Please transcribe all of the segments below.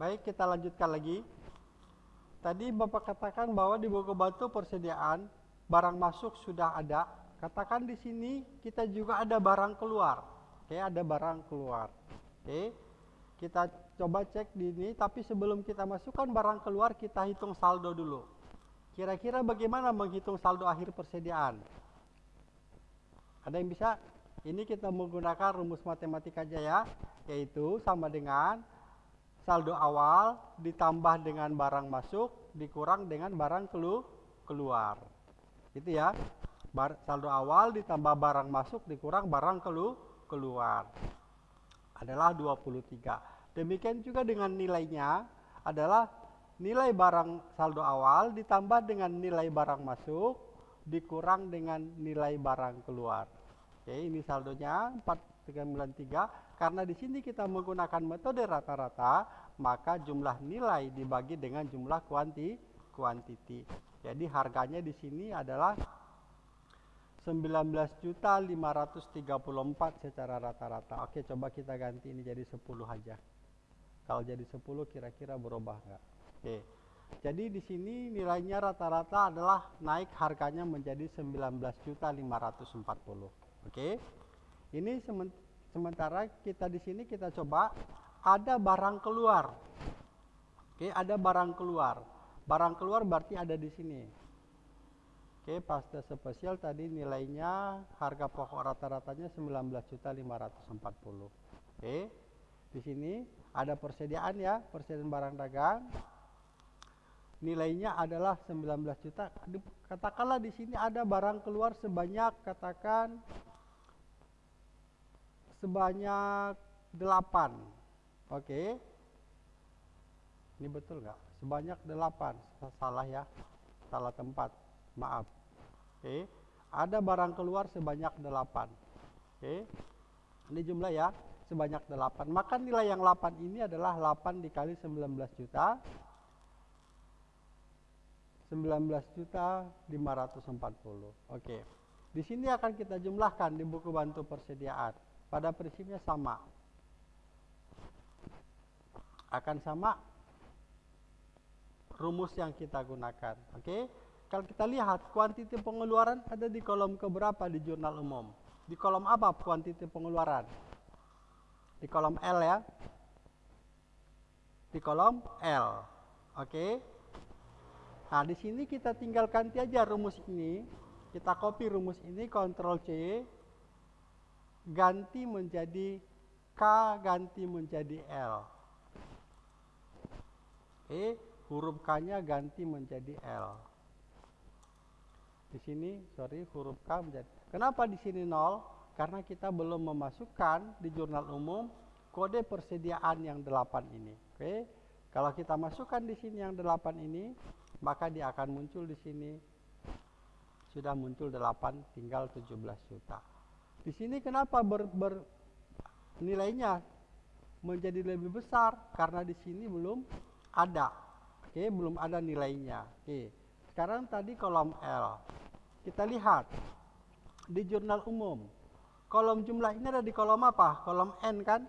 Baik, kita lanjutkan lagi. Tadi Bapak katakan bahwa di buku bantu persediaan barang masuk sudah ada. Katakan di sini kita juga ada barang keluar. Oke, ada barang keluar. Oke. Kita coba cek di ini, tapi sebelum kita masukkan barang keluar, kita hitung saldo dulu. Kira-kira bagaimana menghitung saldo akhir persediaan? Ada yang bisa? Ini kita menggunakan rumus matematika aja ya, yaitu sama dengan saldo awal ditambah dengan barang masuk dikurang dengan barang kelu keluar. Itu ya. Bar saldo awal ditambah barang masuk dikurang barang kelu keluar. Adalah 23. Demikian juga dengan nilainya adalah nilai barang saldo awal ditambah dengan nilai barang masuk dikurang dengan nilai barang keluar. Oke, ini saldonya 4393 karena di sini kita menggunakan metode rata-rata, maka jumlah nilai dibagi dengan jumlah kuanti kuantiti. Jadi harganya di sini adalah 19.534 secara rata-rata. Oke, coba kita ganti ini jadi 10 aja. Kalau jadi 10 kira-kira berubah enggak? Oke. Jadi di sini nilainya rata-rata adalah naik harganya menjadi 19.540. Oke. Ini sementara kita di sini kita coba ada barang keluar. Oke, ada barang keluar. Barang keluar berarti ada di sini. Oke, pasta spesial tadi nilainya harga pokok rata-ratanya 19.540. Oke. Di sini ada persediaan ya, persediaan barang dagang. Nilainya adalah 19 juta. Katakanlah di sini ada barang keluar sebanyak katakan sebanyak 8. Oke. Ini betul nggak? Sebanyak 8. Salah ya. Salah tempat. Maaf. Oke. Ada barang keluar sebanyak 8. Oke. Ini jumlah ya. Sebanyak 8. Maka nilai yang 8 ini adalah 8 dikali 19 juta. 19 juta 540. Oke. Di sini akan kita jumlahkan di buku bantu persediaan pada prinsipnya sama. Akan sama rumus yang kita gunakan. Oke. Okay? Kalau kita lihat kuantiti pengeluaran ada di kolom keberapa di jurnal umum? Di kolom apa kuantiti pengeluaran? Di kolom L ya. Di kolom L. Oke. Okay? Nah, di sini kita tinggal ganti aja rumus ini. Kita copy rumus ini, Ctrl C, ganti menjadi K ganti menjadi L. E huruf K-nya ganti menjadi L. Di sini, sorry, huruf K menjadi. Kenapa di sini 0? Karena kita belum memasukkan di jurnal umum kode persediaan yang 8 ini. Oke. Kalau kita masukkan di sini yang 8 ini, maka dia akan muncul di sini sudah muncul 8 tinggal 17 juta. Di sini kenapa ber, ber nilainya menjadi lebih besar karena di sini belum ada. Oke, belum ada nilainya. Oke. Sekarang tadi kolom L. Kita lihat di jurnal umum. Kolom jumlah ini ada di kolom apa? Kolom N kan?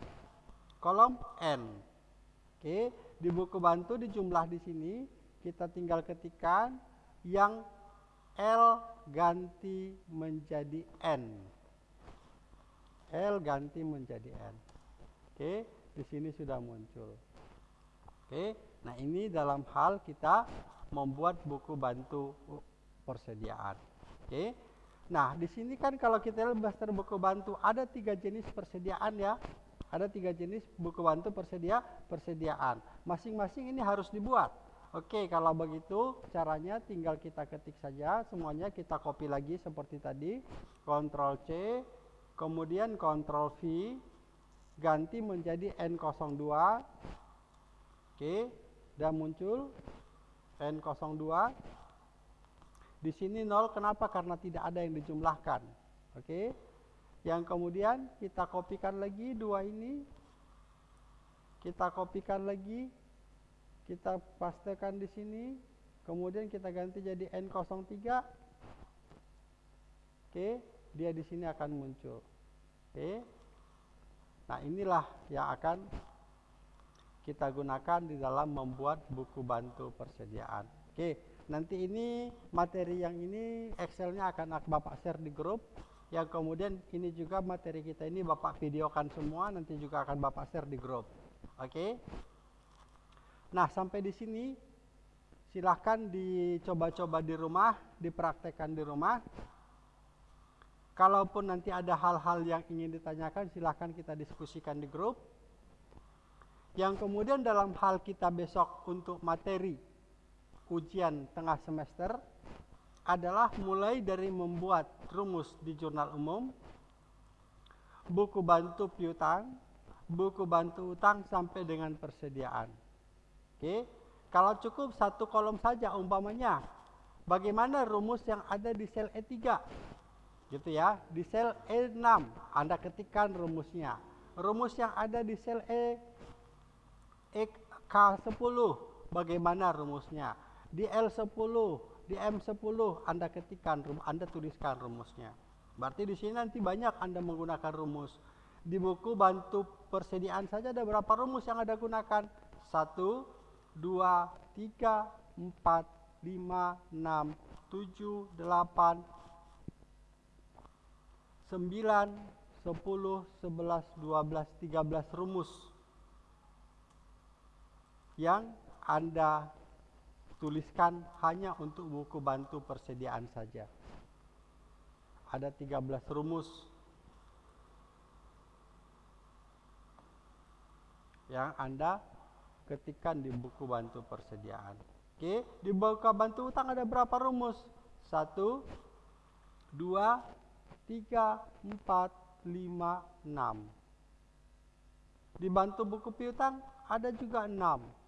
Kolom N. Oke, di buku bantu di jumlah di sini kita tinggal ketikkan yang L ganti menjadi N. L ganti menjadi N. Oke, di sini sudah muncul. Oke, nah ini dalam hal kita membuat buku bantu persediaan. Oke, nah di sini kan kalau kita lihat buku bantu ada tiga jenis persediaan ya. Ada tiga jenis buku bantu persedia persediaan. Masing-masing ini harus dibuat. Oke, kalau begitu caranya tinggal kita ketik saja semuanya kita copy lagi seperti tadi. Ctrl C, kemudian Ctrl V ganti menjadi N02 oke dan muncul N02 di sini 0 kenapa? Karena tidak ada yang dijumlahkan. Oke? Yang kemudian kita kopikan lagi dua ini. Kita kopikan lagi. Kita pastekan di sini. Kemudian kita ganti jadi N03 oke? Dia di sini akan muncul. Oke. Nah, inilah yang akan kita gunakan di dalam membuat buku bantu persediaan. Oke, nanti ini materi yang ini Excelnya akan Bapak share di grup. Yang kemudian ini juga materi kita ini Bapak videokan semua, nanti juga akan Bapak share di grup. Oke. Nah, sampai di sini silahkan dicoba-coba di rumah, dipraktekkan di rumah. Kalaupun nanti ada hal-hal yang ingin ditanyakan, silahkan kita diskusikan di grup. Yang kemudian dalam hal kita besok untuk materi ujian tengah semester adalah mulai dari membuat rumus di jurnal umum, buku bantu piutang, buku bantu utang sampai dengan persediaan. Oke, kalau cukup satu kolom saja umpamanya, bagaimana rumus yang ada di sel E3? Gitu ya, di sel E6 Anda ketikkan rumusnya. Rumus yang ada di sel E, K10 bagaimana rumusnya? Di L10 di M10 Anda ketikkan, Anda tuliskan rumusnya. Berarti di sini nanti banyak Anda menggunakan rumus. Di buku bantu persediaan saja ada berapa rumus yang Anda gunakan? 1, 2, 3, 4, 5, 6, 7, 8, 9, 10, 11, 12, 13 rumus yang Anda tuliskan hanya untuk buku bantu persediaan saja. Ada 13 rumus yang Anda ketikkan di buku bantu persediaan. Oke, di buku bantu utang ada berapa rumus? 1 2 3 4 5 6. Di bantu buku piutang ada juga 6.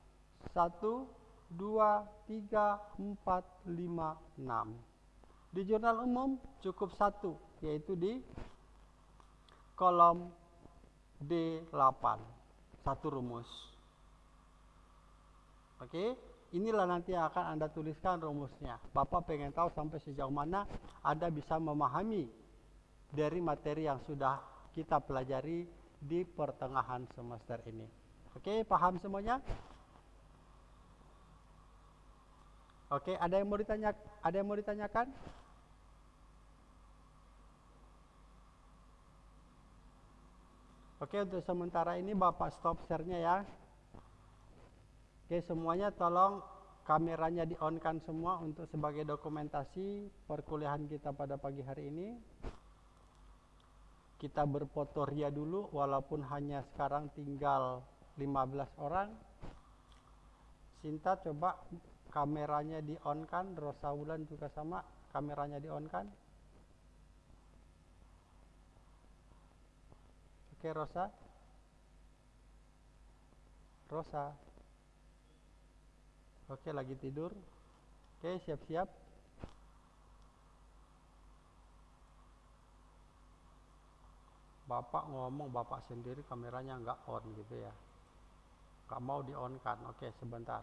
1 2, 3, 4, 5, 6. Di jurnal umum cukup satu, yaitu di kolom D8. Satu rumus. Oke, inilah nanti yang akan Anda tuliskan rumusnya. Bapak pengen tahu sampai sejauh mana Anda bisa memahami dari materi yang sudah kita pelajari di pertengahan semester ini. Oke, paham semuanya? Oke, ada yang mau ditanya ada yang mau ditanyakan? Oke, untuk sementara ini Bapak stop share-nya ya. Oke, semuanya tolong kameranya di-on-kan semua untuk sebagai dokumentasi perkuliahan kita pada pagi hari ini. Kita berfoto ria dulu walaupun hanya sekarang tinggal 15 orang. Sinta coba kameranya di on kan Rosa Wulan juga sama kameranya di on kan? Oke Rosa. Rosa. Oke lagi tidur. Oke siap-siap. Bapak ngomong Bapak sendiri kameranya nggak on gitu ya nggak mau di on kan. Oke sebentar